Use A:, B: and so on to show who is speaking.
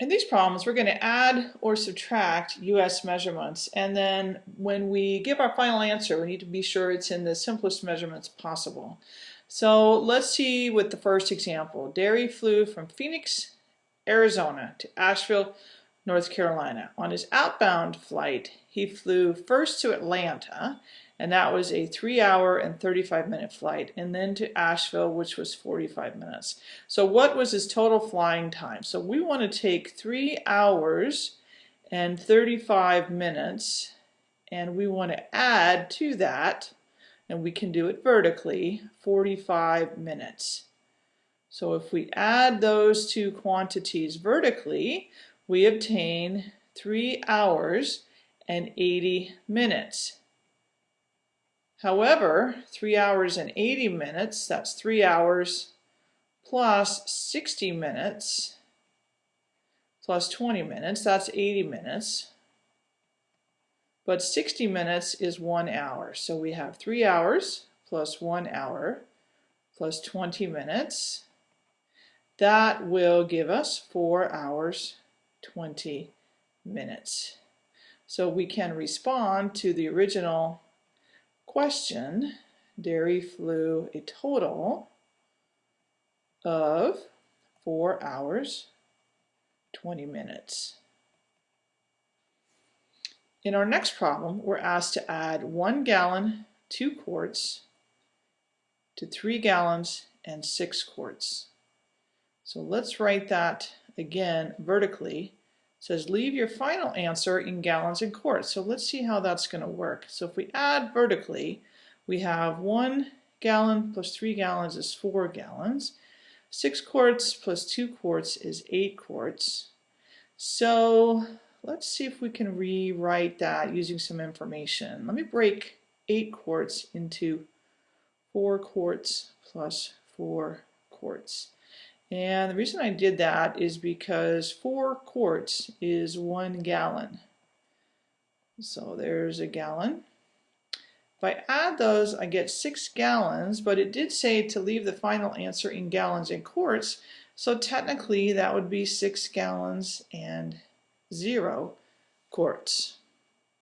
A: in these problems, we're going to add or subtract US measurements. And then when we give our final answer, we need to be sure it's in the simplest measurements possible. So let's see with the first example. Derry flew from Phoenix, Arizona to Asheville, North Carolina. On his outbound flight, he flew first to Atlanta and that was a three hour and 35 minute flight and then to Asheville which was 45 minutes. So what was his total flying time? So we want to take three hours and 35 minutes and we want to add to that and we can do it vertically 45 minutes. So if we add those two quantities vertically we obtain three hours and 80 minutes However, 3 hours and 80 minutes, that's 3 hours plus 60 minutes plus 20 minutes, that's 80 minutes. But 60 minutes is 1 hour. So we have 3 hours plus 1 hour plus 20 minutes. That will give us 4 hours 20 minutes. So we can respond to the original question, Derry flew a total of 4 hours 20 minutes. In our next problem, we're asked to add 1 gallon, 2 quarts, to 3 gallons and 6 quarts. So let's write that again vertically says leave your final answer in gallons and quarts. So let's see how that's going to work. So if we add vertically, we have one gallon plus three gallons is four gallons. Six quarts plus two quarts is eight quarts. So let's see if we can rewrite that using some information. Let me break eight quarts into four quarts plus four quarts. And the reason I did that is because four quarts is one gallon. So there's a gallon. If I add those, I get six gallons, but it did say to leave the final answer in gallons and quarts, so technically that would be six gallons and zero quarts.